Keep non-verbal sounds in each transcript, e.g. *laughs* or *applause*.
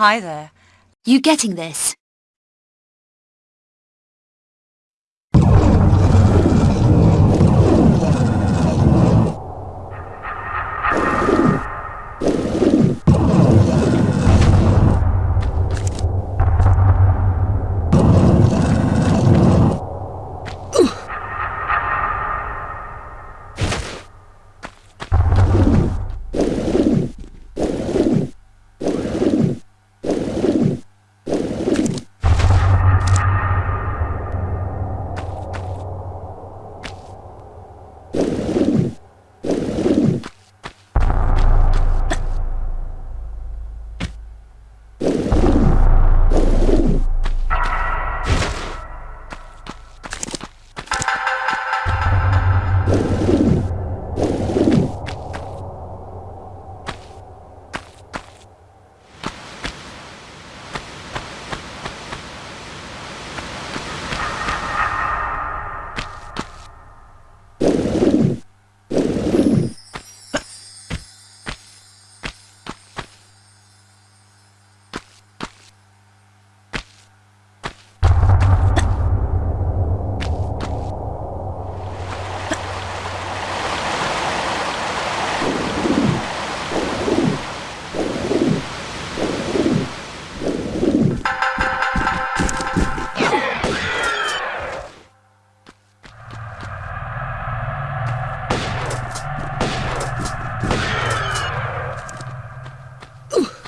Hi there. You getting this?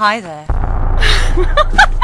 Hi there. *laughs*